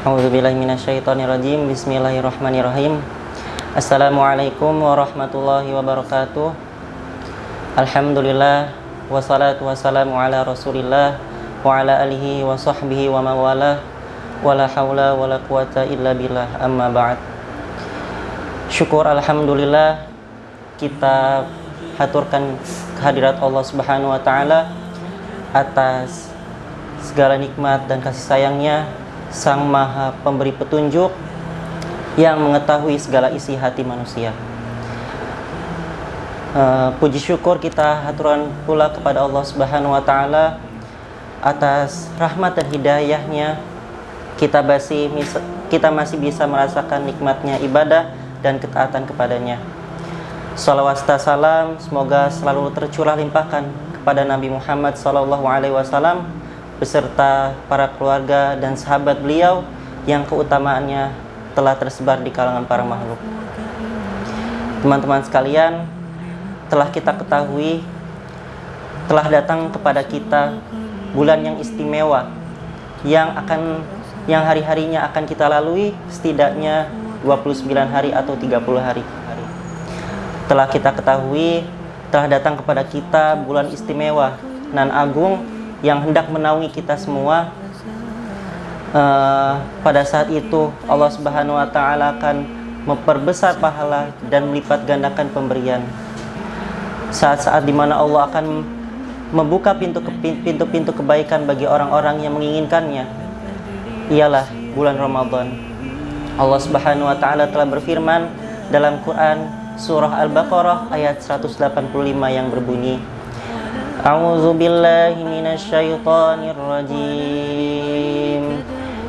A'udzubillahiminasyaitonirrajim Bismillahirrahmanirrahim. Assalamualaikum warahmatullahi wabarakatuh. Alhamdulillah Wassalatu wassalamu ala rasulillah Wa ala alihi wa sahbihi wa mawalah Wa la hawla wa la quwata illa billah. Amma ba'd. Syukur Alhamdulillah Kita haturkan kehadirat Allah subhanahu wa ta'ala Atas segala nikmat dan kasih sayangnya Sang Maha Pemberi Petunjuk yang mengetahui segala isi hati manusia. Uh, puji syukur kita haturan pula kepada Allah Subhanahu wa taala atas rahmat dan hidayahnya kita masih kita masih bisa merasakan nikmatnya ibadah dan ketaatan kepadanya. Salawat salam semoga selalu tercurah limpahkan kepada Nabi Muhammad sallallahu alaihi wasallam beserta para keluarga dan sahabat beliau yang keutamaannya telah tersebar di kalangan para makhluk. Teman-teman sekalian, telah kita ketahui telah datang kepada kita bulan yang istimewa yang akan yang hari-harinya akan kita lalui setidaknya 29 hari atau 30 hari. Telah kita ketahui telah datang kepada kita bulan istimewa nan agung yang hendak menaungi kita semua uh, pada saat itu Allah Subhanahu wa taala akan memperbesar pahala dan melipat gandakan pemberian. Saat-saat di mana Allah akan membuka pintu pintu-pintu kebaikan bagi orang-orang yang menginginkannya. Ialah bulan Ramadan. Allah Subhanahu wa taala telah berfirman dalam Quran surah Al-Baqarah ayat 185 yang berbunyi A'udzu billahi minasyaitonir rajim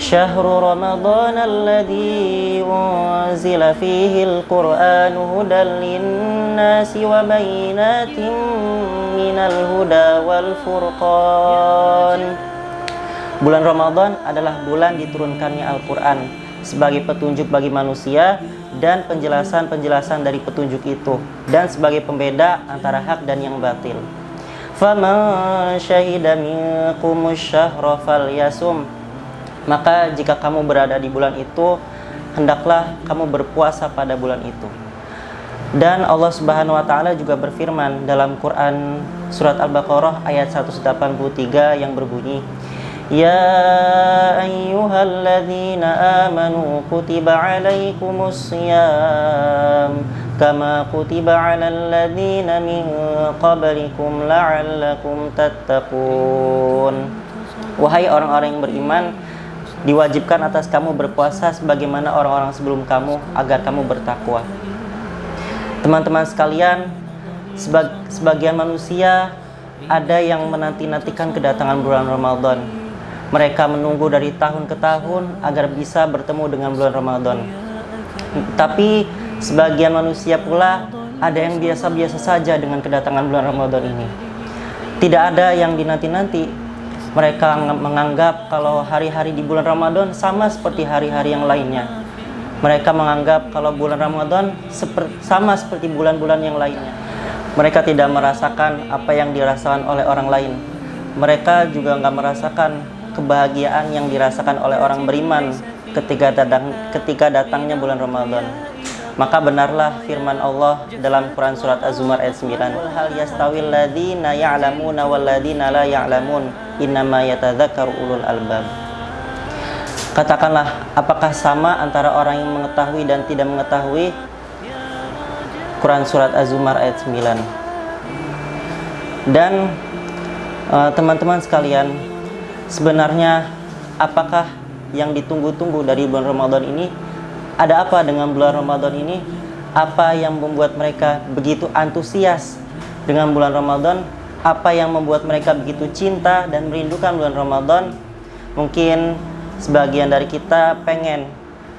شهر رمضان الذي أنزل فيه القرآن هدى للناس وبينات من الهدى والفرقان Bulan Ramadan adalah bulan diturunkannya Al-Quran sebagai petunjuk bagi manusia dan penjelasan-penjelasan dari petunjuk itu dan sebagai pembeda antara hak dan yang batil. faman syahida minkum syahra falyasum maka jika kamu berada di bulan itu hendaklah kamu berpuasa pada bulan itu. Dan Allah Subhanahu wa taala juga berfirman dalam Quran surat Al-Baqarah ayat 183 yang berbunyi Ya ayyuhalladzina amanu kutiba alaikumus siyam kama kutiba alal ladzina min qablikum la'allakum tattaqun Wahai orang-orang yang beriman diwajibkan atas kamu berpuasa sebagaimana orang-orang sebelum kamu agar kamu bertakwa. Teman-teman sekalian, sebag sebagian manusia ada yang menanti-nantikan kedatangan bulan Ramadan. Mereka menunggu dari tahun ke tahun agar bisa bertemu dengan bulan Ramadan. Tapi sebagian manusia pula ada yang biasa-biasa saja dengan kedatangan bulan Ramadan ini. Tidak ada yang dinanti-nanti, mereka menganggap kalau hari-hari di bulan Ramadan sama seperti hari-hari yang lainnya. Mereka menganggap kalau bulan Ramadan sama seperti bulan-bulan yang lainnya. Mereka tidak merasakan apa yang dirasakan oleh orang lain. Mereka juga nggak merasakan kebahagiaan yang dirasakan oleh orang beriman ketika datang ketika datangnya bulan Ramadan. Maka benarlah firman Allah dalam Quran surat Az-Zumar ayat 9. Hal yastawil ladzina ya'lamuna wal ladzina la ya'lamun innama yatadzakkaru ulul albab. Katakanlah, apakah sama antara orang yang mengetahui dan tidak mengetahui? Quran surat Az-Zumar ayat 9. Dan eh, teman-teman uh, sekalian, sebenarnya apakah yang ditunggu-tunggu dari bulan Ramadan ini ada apa dengan bulan Ramadan ini? Apa yang membuat mereka begitu antusias dengan bulan Ramadan? Apa yang membuat mereka begitu cinta dan merindukan bulan Ramadan? Mungkin sebagian dari kita pengen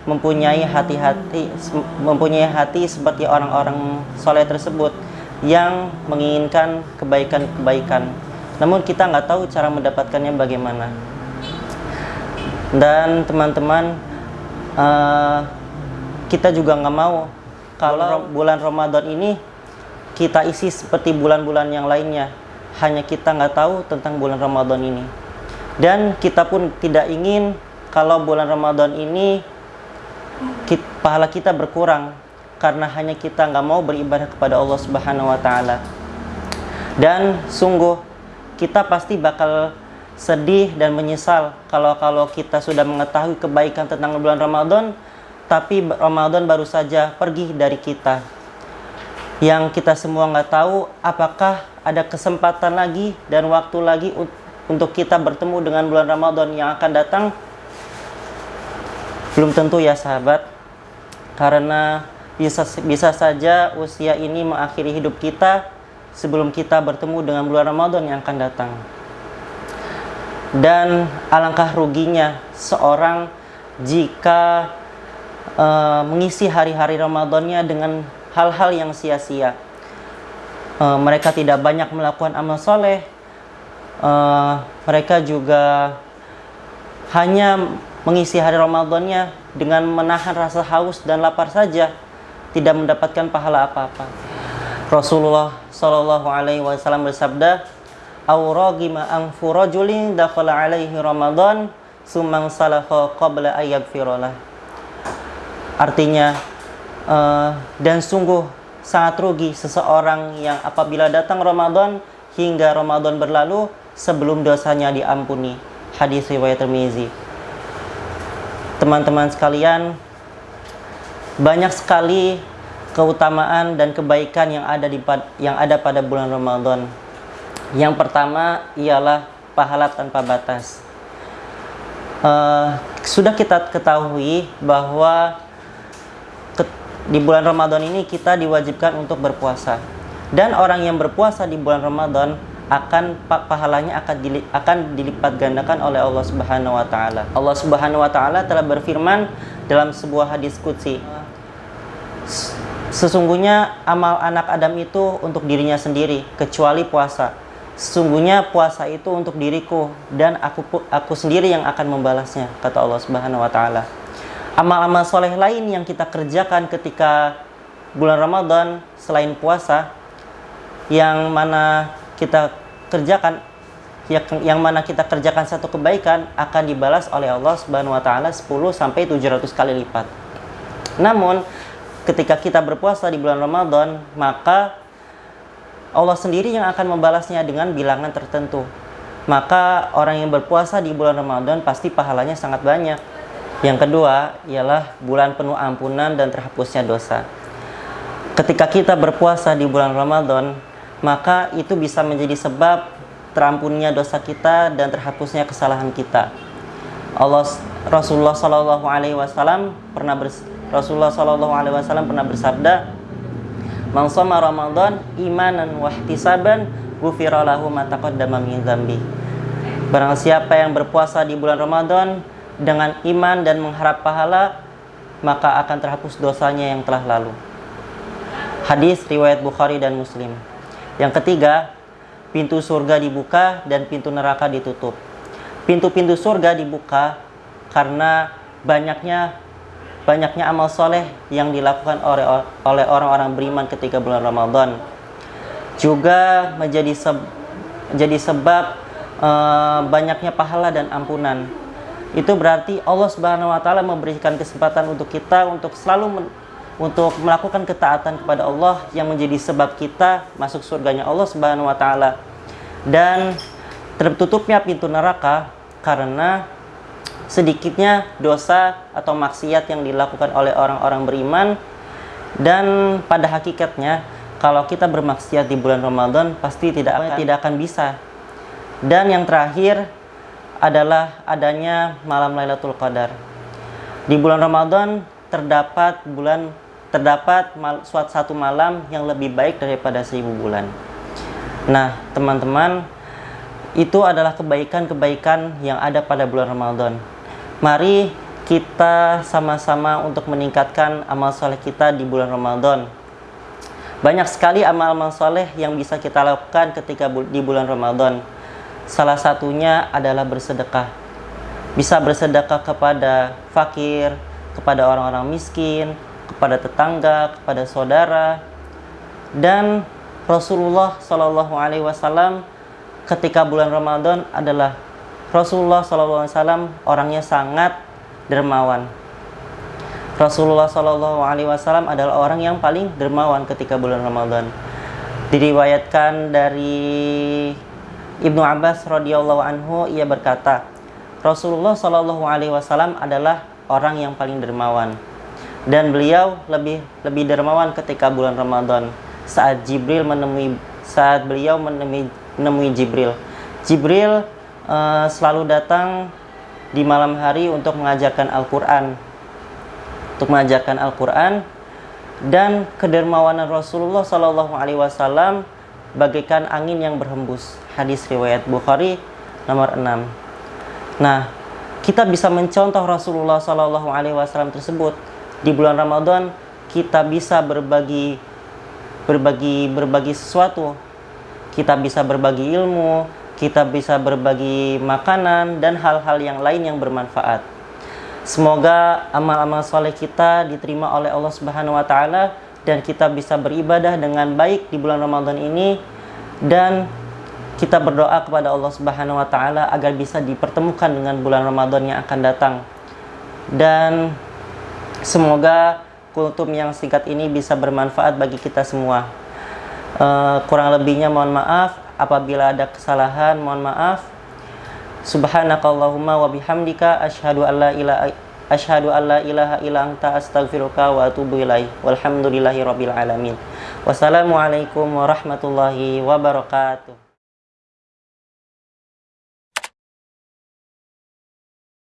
mempunyai hati-hati mempunyai hati seperti orang-orang soleh tersebut yang menginginkan kebaikan-kebaikan. Namun kita nggak tahu cara mendapatkannya bagaimana. Dan teman-teman uh, kita juga nggak mau kalau bulan Ramadan ini kita isi seperti bulan-bulan yang lainnya hanya kita nggak tahu tentang bulan Ramadan ini dan kita pun tidak ingin kalau bulan Ramadan ini kita, pahala kita berkurang karena hanya kita nggak mau beribadah kepada Allah Subhanahu wa taala. Dan sungguh kita pasti bakal sedih dan menyesal kalau kalau kita sudah mengetahui kebaikan tentang bulan Ramadan tapi Ramadan baru saja pergi dari kita. Yang kita semua nggak tahu apakah ada kesempatan lagi dan waktu lagi untuk kita bertemu dengan bulan Ramadan yang akan datang belum tentu ya sahabat karena bisa bisa saja usia ini mengakhiri hidup kita sebelum kita bertemu dengan bulan Ramadan yang akan datang. Dan alangkah ruginya seorang jika uh, mengisi hari-hari Ramadannya dengan hal-hal yang sia-sia. Uh, mereka tidak banyak melakukan amal soleh. Uh, mereka juga hanya mengisi hari Ramadannya dengan menahan rasa haus dan lapar saja, tidak mendapatkan pahala apa-apa. Rasulullah Shallallahu Alaihi Wasallam bersabda, "Auragima angfu rajulin dakhala alaihi Ramadan sumang salaha qabla firolah." Artinya, uh, dan sungguh sangat rugi seseorang yang apabila datang Ramadan hingga Ramadan berlalu sebelum dosanya diampuni. Hadis riwayat Tirmizi. Teman-teman sekalian, banyak sekali keutamaan dan kebaikan yang ada di yang ada pada bulan Ramadan. Yang pertama ialah pahala tanpa batas. Uh, sudah kita ketahui bahwa ke, di bulan Ramadan ini kita diwajibkan untuk berpuasa. Dan orang yang berpuasa di bulan Ramadan akan pahalanya akan dilip, akan dilipat gandakan oleh Allah Subhanahu wa taala. Allah Subhanahu wa taala telah berfirman dalam sebuah hadis qudsi Sesungguhnya amal anak Adam itu untuk dirinya sendiri, kecuali puasa. Sesungguhnya puasa itu untuk diriku dan aku aku sendiri yang akan membalasnya, kata Allah Subhanahu wa taala. Amal-amal soleh lain yang kita kerjakan ketika bulan Ramadan selain puasa yang mana kita kerjakan yang, yang mana kita kerjakan satu kebaikan akan dibalas oleh Allah Subhanahu wa taala 10 sampai 700 kali lipat. Namun ketika kita berpuasa di bulan Ramadan, maka Allah sendiri yang akan membalasnya dengan bilangan tertentu. Maka orang yang berpuasa di bulan Ramadan pasti pahalanya sangat banyak. Yang kedua ialah bulan penuh ampunan dan terhapusnya dosa. Ketika kita berpuasa di bulan Ramadan, maka itu bisa menjadi sebab terampunnya dosa kita dan terhapusnya kesalahan kita. Allah Rasulullah Shallallahu Alaihi Wasallam pernah Rasulullah Shallallahu Alaihi Wasallam pernah bersabda, "Man Ramadan imanan wa ihtisaban, ghufira lahu ma taqaddama min dzambi." Barang siapa yang berpuasa di bulan Ramadan dengan iman dan mengharap pahala, maka akan terhapus dosanya yang telah lalu. Hadis riwayat Bukhari dan Muslim. Yang ketiga, pintu surga dibuka dan pintu neraka ditutup. Pintu-pintu surga dibuka karena banyaknya banyaknya amal soleh yang dilakukan oleh oleh orang-orang beriman ketika bulan Ramadan juga menjadi seb, menjadi sebab uh, banyaknya pahala dan ampunan. Itu berarti Allah Subhanahu wa taala memberikan kesempatan untuk kita untuk selalu untuk melakukan ketaatan kepada Allah yang menjadi sebab kita masuk surganya Allah Subhanahu wa taala. Dan tertutupnya pintu neraka karena sedikitnya dosa atau maksiat yang dilakukan oleh orang-orang beriman dan pada hakikatnya kalau kita bermaksiat di bulan Ramadan pasti tidak akan, tidak akan bisa. Dan yang terakhir adalah adanya malam Lailatul Qadar. Di bulan Ramadan terdapat bulan terdapat mal, suatu satu malam yang lebih baik daripada seribu bulan. Nah, teman-teman, itu adalah kebaikan-kebaikan yang ada pada bulan Ramadan. Mari kita sama-sama untuk meningkatkan amal soleh kita di bulan Ramadan. Banyak sekali amal-amal soleh yang bisa kita lakukan ketika di bulan Ramadan. Salah satunya adalah bersedekah. Bisa bersedekah kepada fakir, kepada orang-orang miskin, kepada tetangga, kepada saudara. Dan Rasulullah Shallallahu Alaihi Wasallam ketika bulan Ramadan adalah Rasulullah SAW orangnya sangat dermawan. Rasulullah Wasallam adalah orang yang paling dermawan ketika bulan Ramadan. Diriwayatkan dari Ibnu Abbas radhiyallahu anhu ia berkata, Rasulullah Wasallam adalah orang yang paling dermawan dan beliau lebih lebih dermawan ketika bulan Ramadan saat Jibril menemui saat beliau menemui, menemui Jibril. Jibril uh, selalu datang di malam hari untuk mengajarkan Al-Quran untuk mengajarkan Al-Quran dan kedermawanan Rasulullah Shallallahu Alaihi Wasallam bagaikan angin yang berhembus. Hadis riwayat Bukhari nomor 6. Nah, kita bisa mencontoh Rasulullah Shallallahu Alaihi Wasallam tersebut di bulan Ramadan kita bisa berbagi berbagi berbagi sesuatu. Kita bisa berbagi ilmu, kita bisa berbagi makanan dan hal-hal yang lain yang bermanfaat. Semoga amal-amal soleh kita diterima oleh Allah Subhanahu wa taala dan kita bisa beribadah dengan baik di bulan Ramadan ini dan kita berdoa kepada Allah Subhanahu wa taala agar bisa dipertemukan dengan bulan Ramadan yang akan datang. Dan semoga kultum yang singkat ini bisa bermanfaat bagi kita semua. Uh, kurang lebihnya mohon maaf apabila ada kesalahan mohon maaf Subhanakallahumma wa bihamdika asyhadu an la ilaha asyhadu an la ilaha illa anta astaghfiruka wa atubu ilaik. Walhamdulillahi rabbil alamin. Wassalamualaikum warahmatullahi wabarakatuh.